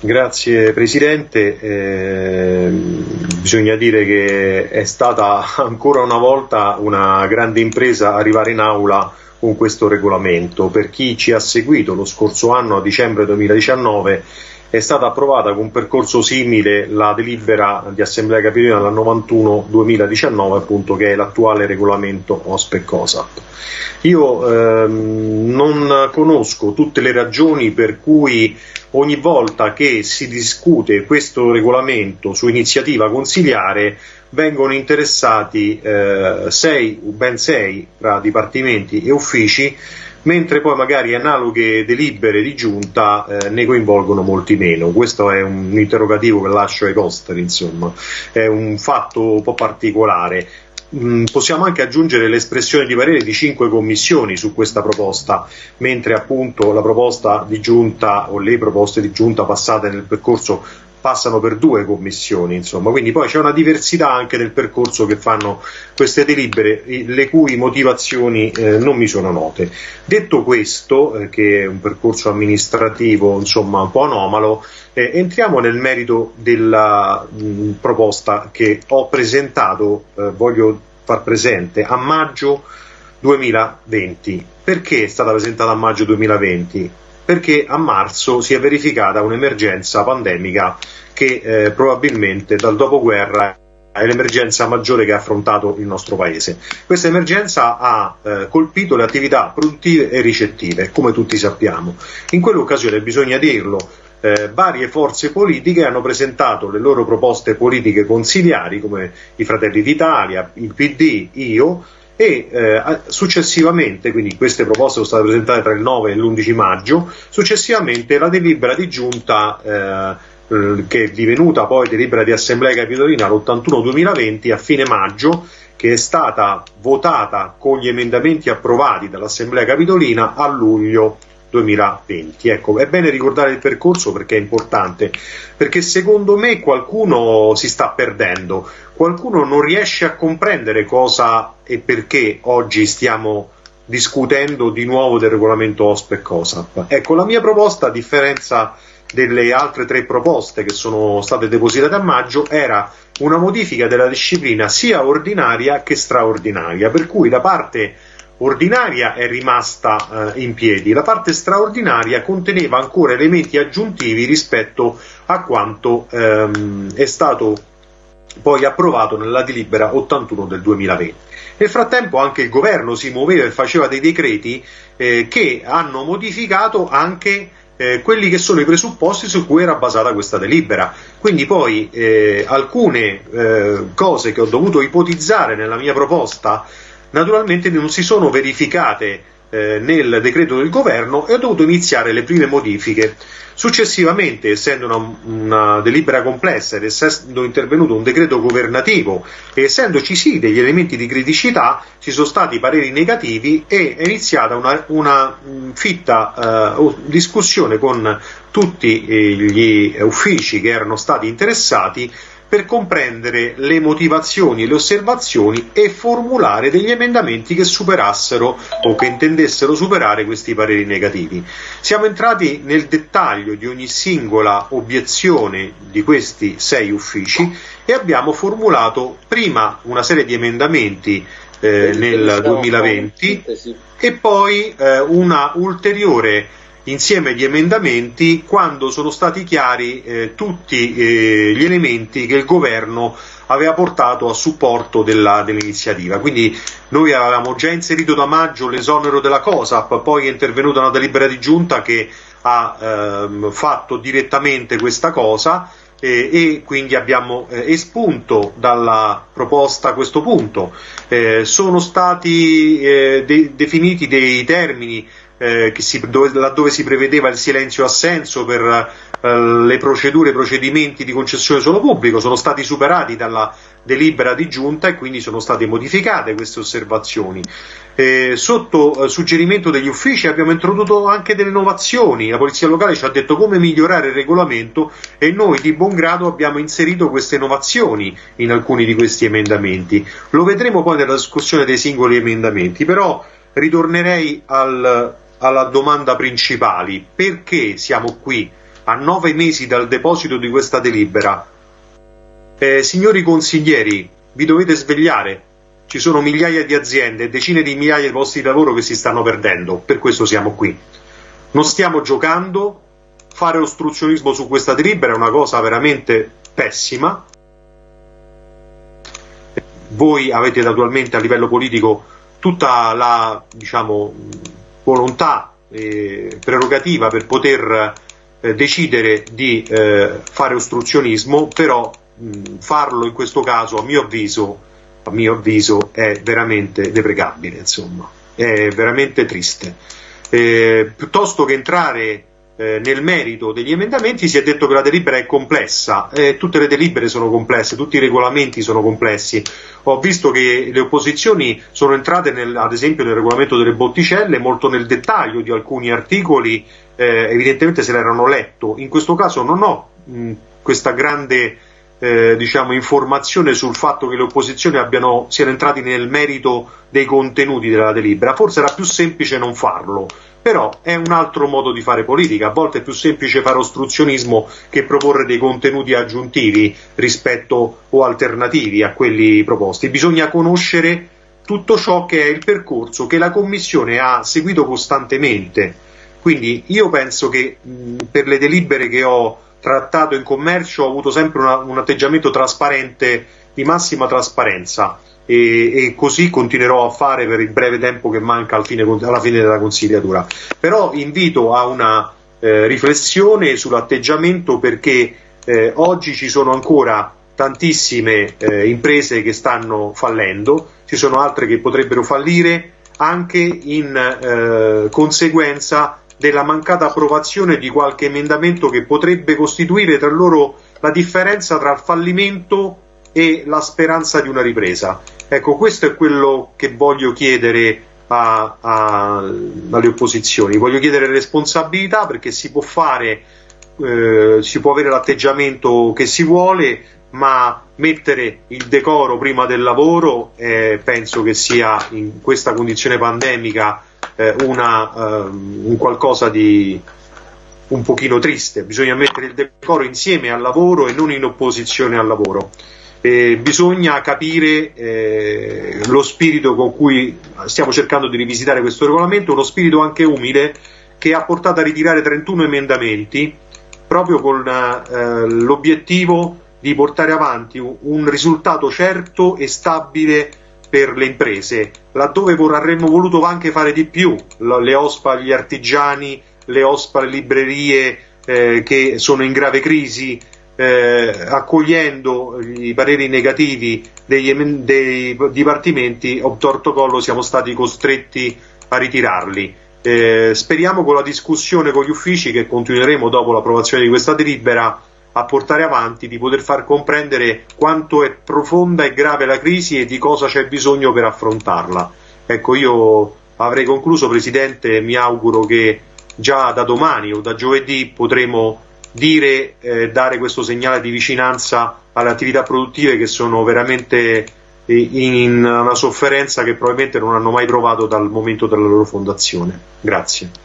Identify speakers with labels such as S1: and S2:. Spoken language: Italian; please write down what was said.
S1: Grazie Presidente, eh, bisogna dire che è stata ancora una volta una grande impresa arrivare in aula con questo regolamento. Per chi ci ha seguito lo scorso anno, a dicembre 2019, è stata approvata con un percorso simile la delibera di Assemblea Capitolina dal 91-2019, appunto, che è l'attuale regolamento OSPE COSAP. Io ehm, non conosco tutte le ragioni per cui ogni volta che si discute questo regolamento su iniziativa consiliare vengono interessati eh, sei, ben sei tra dipartimenti e uffici mentre poi magari analoghe delibere di giunta eh, ne coinvolgono molti meno. Questo è un interrogativo che lascio ai posteri, insomma, è un fatto un po' particolare. Mm, possiamo anche aggiungere l'espressione di parere di cinque commissioni su questa proposta, mentre appunto la proposta di giunta o le proposte di giunta passate nel percorso passano per due commissioni, insomma, quindi poi c'è una diversità anche nel percorso che fanno queste delibere, le cui motivazioni eh, non mi sono note. Detto questo, eh, che è un percorso amministrativo insomma un po' anomalo, eh, entriamo nel merito della mh, proposta che ho presentato, eh, voglio far presente, a maggio 2020. Perché è stata presentata a maggio 2020? Perché a marzo si è verificata un'emergenza pandemica che eh, probabilmente dal dopoguerra è l'emergenza maggiore che ha affrontato il nostro paese. Questa emergenza ha eh, colpito le attività produttive e ricettive, come tutti sappiamo. In quell'occasione, bisogna dirlo, eh, varie forze politiche hanno presentato le loro proposte politiche consiliari, come i Fratelli d'Italia, il PD, io, e eh, successivamente, quindi queste proposte sono state presentate tra il 9 e l'11 maggio, successivamente la delibera di giunta eh, eh, che è divenuta poi delibera di Assemblea Capitolina l'81-2020 a fine maggio, che è stata votata con gli emendamenti approvati dall'Assemblea Capitolina a luglio 2020. Ecco, è bene ricordare il percorso perché è importante, perché secondo me qualcuno si sta perdendo, qualcuno non riesce a comprendere cosa e perché oggi stiamo discutendo di nuovo del regolamento OSPE e COSAP. Ecco, la mia proposta, a differenza delle altre tre proposte che sono state depositate a maggio, era una modifica della disciplina sia ordinaria che straordinaria, per cui da parte ordinaria è rimasta eh, in piedi, la parte straordinaria conteneva ancora elementi aggiuntivi rispetto a quanto ehm, è stato poi approvato nella delibera 81 del 2020. Nel frattempo anche il governo si muoveva e faceva dei decreti eh, che hanno modificato anche eh, quelli che sono i presupposti su cui era basata questa delibera. Quindi poi eh, alcune eh, cose che ho dovuto ipotizzare nella mia proposta naturalmente non si sono verificate eh, nel decreto del governo e ho dovuto iniziare le prime modifiche. Successivamente, essendo una, una, delibera complessa ed essendo intervenuto un decreto governativo e essendoci sì degli elementi di criticità, ci sono stati pareri negativi e è iniziata una, una fitta eh, discussione con tutti eh, gli uffici che erano stati interessati per comprendere le motivazioni e le osservazioni e formulare degli emendamenti che superassero o che intendessero superare questi pareri negativi. Siamo entrati nel dettaglio di ogni singola obiezione di questi sei uffici e abbiamo formulato prima una serie di emendamenti eh, nel 2020 e poi eh, una ulteriore insieme di emendamenti quando sono stati chiari eh, tutti eh, gli elementi che il governo aveva portato a supporto dell'iniziativa. Quindi noi avevamo già inserito da maggio l'esonero della COSAP, poi è intervenuta una delibera di giunta che ha ehm, fatto direttamente questa cosa eh, e quindi abbiamo eh, espunto dalla proposta questo punto. Eh, sono stati eh, de definiti dei termini eh, si, dove, laddove si prevedeva il silenzio assenso per eh, le procedure, i procedimenti di concessione solo pubblico, sono stati superati dalla delibera di giunta e quindi sono state modificate queste osservazioni. Eh, sotto eh, suggerimento degli uffici abbiamo introdotto anche delle innovazioni, la Polizia Locale ci ha detto come migliorare il regolamento e noi di buon grado abbiamo inserito queste innovazioni in alcuni di questi emendamenti. Lo vedremo poi nella discussione dei singoli emendamenti, però ritornerei al alla domanda principale, perché siamo qui a nove mesi dal deposito di questa delibera, eh, signori consiglieri, vi dovete svegliare, ci sono migliaia di aziende decine di migliaia di posti di lavoro che si stanno perdendo, per questo siamo qui. Non stiamo giocando, fare ostruzionismo su questa delibera è una cosa veramente pessima. Voi avete naturalmente a livello politico tutta la diciamo, volontà e prerogativa per poter eh, decidere di eh, fare ostruzionismo, però mh, farlo in questo caso a mio avviso, a mio avviso è veramente deprecabile, insomma, è veramente triste. Eh, piuttosto che entrare eh, nel merito degli emendamenti si è detto che la delibera è complessa, eh, tutte le delibere sono complesse, tutti i regolamenti sono complessi. Ho visto che le opposizioni sono entrate nel, ad esempio nel regolamento delle botticelle molto nel dettaglio di alcuni articoli, eh, evidentemente se l'erano letto. In questo caso non ho mh, questa grande eh, diciamo, informazione sul fatto che le opposizioni abbiano, siano entrati nel merito dei contenuti della delibera. Forse era più semplice non farlo, però è un altro modo di fare politica. A volte è più semplice fare ostruzionismo che proporre dei contenuti aggiuntivi rispetto o alternativi a quelli proposti. Bisogna conoscere tutto ciò che è il percorso che la Commissione ha seguito costantemente. Quindi io penso che mh, per le delibere che ho trattato in commercio ho avuto sempre una, un atteggiamento trasparente, di massima trasparenza e, e, così continuerò a fare per il breve tempo che manca fine, alla fine della consigliatura. Però invito a una eh, riflessione sull'atteggiamento perché eh, oggi ci sono ancora tantissime eh, imprese che stanno fallendo, ci sono altre che potrebbero fallire anche in eh, conseguenza della mancata approvazione di qualche emendamento che potrebbe costituire tra loro la differenza tra il fallimento e la speranza di una ripresa. Ecco, questo è quello che voglio chiedere a, a, alle opposizioni. Voglio chiedere responsabilità perché si può fare, eh, si può avere l'atteggiamento che si vuole, ma mettere il decoro prima del lavoro eh, penso che sia in questa condizione pandemica eh, una, um, un qualcosa di un pochino triste, bisogna mettere il decoro insieme al lavoro e non in opposizione al lavoro. Eh, bisogna capire eh, lo spirito con cui stiamo cercando di rivisitare questo regolamento, uno spirito anche umile che ha portato a ritirare 31 emendamenti proprio con eh, l'obiettivo di portare avanti un, un risultato certo e stabile per le imprese, laddove avremmo voluto anche fare di più, le OSPA agli artigiani, le OSPA alle librerie eh, che sono in grave crisi, eh, accogliendo i pareri negativi degli, dei dipartimenti, obtorto collo siamo stati costretti a ritirarli. Eh, speriamo con la discussione con gli uffici che continueremo dopo l'approvazione di questa delibera a portare avanti, di poter far comprendere quanto è profonda e grave la crisi e di cosa c'è bisogno per affrontarla. Ecco, io avrei concluso, Presidente, mi auguro che già da domani o da giovedì potremo dire, eh, dare questo segnale di vicinanza alle attività produttive che sono veramente in una sofferenza che probabilmente non hanno mai provato dal momento della loro fondazione. Grazie.